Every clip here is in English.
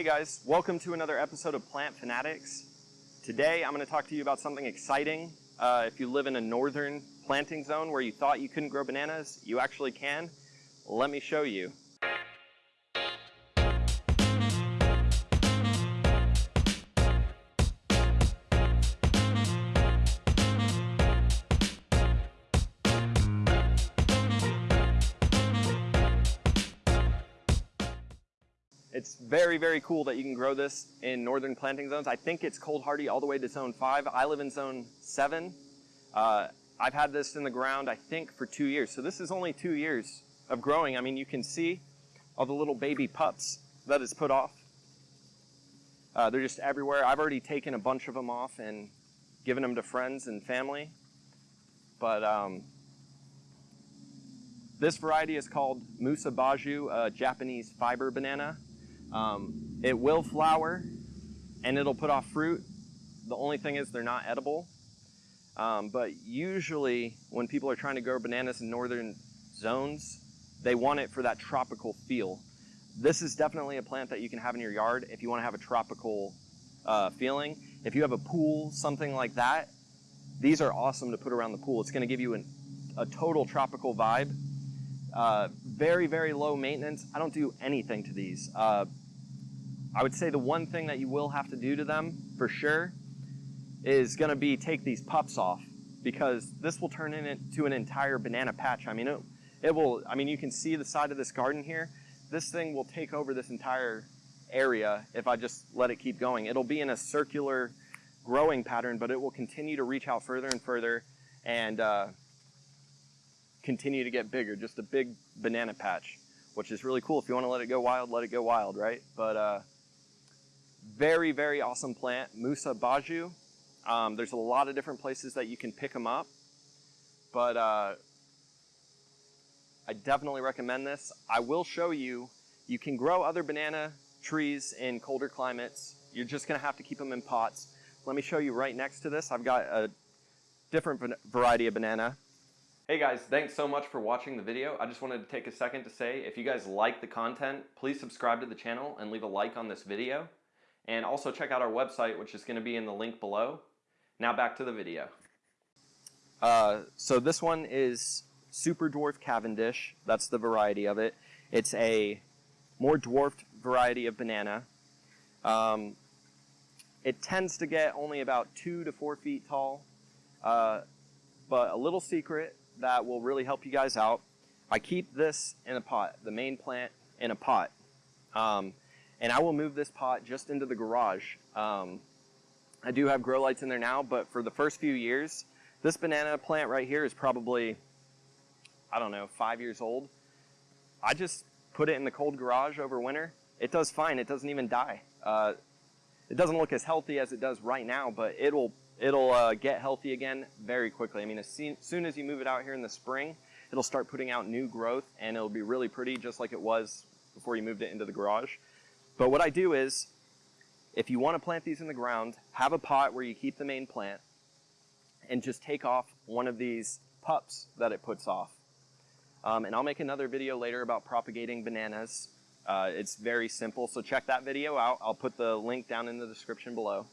Hey guys, welcome to another episode of Plant Fanatics. Today I'm going to talk to you about something exciting. Uh, if you live in a northern planting zone where you thought you couldn't grow bananas, you actually can. Let me show you. It's very, very cool that you can grow this in northern planting zones. I think it's cold hardy all the way to zone five. I live in zone seven. Uh, I've had this in the ground, I think, for two years. So this is only two years of growing. I mean, you can see all the little baby pups that it's put off. Uh, they're just everywhere. I've already taken a bunch of them off and given them to friends and family. But um, this variety is called Musa basjoo, a Japanese fiber banana. Um, it will flower and it'll put off fruit. The only thing is they're not edible. Um, but usually when people are trying to grow bananas in northern zones, they want it for that tropical feel. This is definitely a plant that you can have in your yard if you want to have a tropical uh, feeling. If you have a pool, something like that, these are awesome to put around the pool. It's going to give you an, a total tropical vibe. Uh, very, very low maintenance. I don't do anything to these. Uh, I would say the one thing that you will have to do to them for sure is going to be take these pups off because this will turn into an entire banana patch. I mean, it, it will, I mean, you can see the side of this garden here. This thing will take over this entire area if I just let it keep going. It'll be in a circular growing pattern, but it will continue to reach out further and further and uh, continue to get bigger, just a big banana patch, which is really cool. If you want to let it go wild, let it go wild, right? But uh, very, very awesome plant, Musa basjoo. Um, there's a lot of different places that you can pick them up, but uh, I definitely recommend this. I will show you, you can grow other banana trees in colder climates. You're just gonna have to keep them in pots. Let me show you right next to this. I've got a different variety of banana. Hey guys, thanks so much for watching the video. I just wanted to take a second to say, if you guys like the content, please subscribe to the channel and leave a like on this video. And also check out our website, which is gonna be in the link below. Now back to the video. Uh, so this one is Super Dwarf Cavendish. That's the variety of it. It's a more dwarfed variety of banana. Um, it tends to get only about two to four feet tall. Uh, but a little secret that will really help you guys out. I keep this in a pot, the main plant in a pot. Um, and I will move this pot just into the garage. Um, I do have grow lights in there now, but for the first few years, this banana plant right here is probably, I don't know, five years old. I just put it in the cold garage over winter. It does fine. It doesn't even die. Uh, it doesn't look as healthy as it does right now, but it'll it'll uh, get healthy again very quickly. I mean, as soon as you move it out here in the spring, it'll start putting out new growth and it'll be really pretty just like it was before you moved it into the garage. But what I do is, if you want to plant these in the ground, have a pot where you keep the main plant and just take off one of these pups that it puts off. Um, and I'll make another video later about propagating bananas. Uh, it's very simple, so check that video out. I'll put the link down in the description below.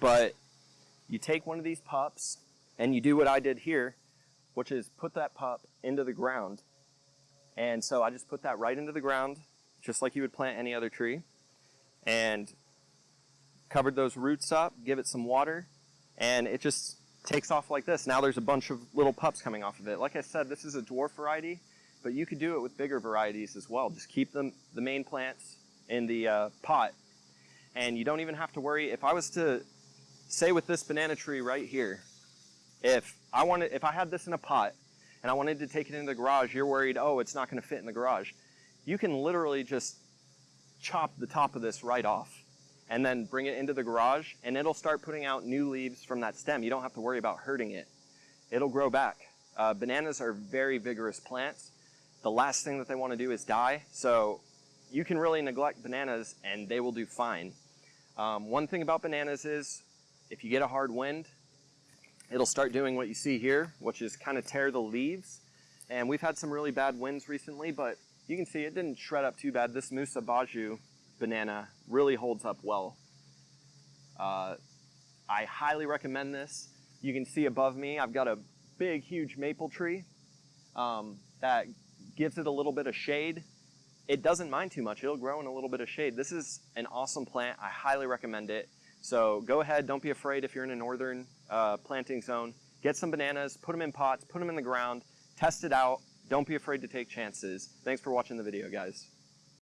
But you take one of these pups and you do what I did here, which is put that pup into the ground. And so I just put that right into the ground, just like you would plant any other tree. And covered those roots up, give it some water, and it just takes off like this. Now there's a bunch of little pups coming off of it. Like I said, this is a dwarf variety, but you could do it with bigger varieties as well. Just keep them, the main plants in the uh, pot. And you don't even have to worry. If I was to say with this banana tree right here, if I wanted, if I had this in a pot and I wanted to take it into the garage, you're worried, oh, it's not going to fit in the garage. You can literally just chop the top of this right off and then bring it into the garage and it'll start putting out new leaves from that stem. You don't have to worry about hurting it. It'll grow back. Uh, bananas are very vigorous plants. The last thing that they want to do is die. So you can really neglect bananas and they will do fine. Um, one thing about bananas is if you get a hard wind, it'll start doing what you see here, which is kind of tear the leaves. And we've had some really bad winds recently, but you can see it didn't shred up too bad. This Musa basjoo banana really holds up well. Uh, I highly recommend this. You can see above me, I've got a big, huge maple tree um, that gives it a little bit of shade. It doesn't mind too much. It'll grow in a little bit of shade. This is an awesome plant. I highly recommend it. So go ahead. Don't be afraid if you're in a northern uh, planting zone. Get some bananas, put them in pots, put them in the ground, test it out. Don't be afraid to take chances. Thanks for watching the video, guys.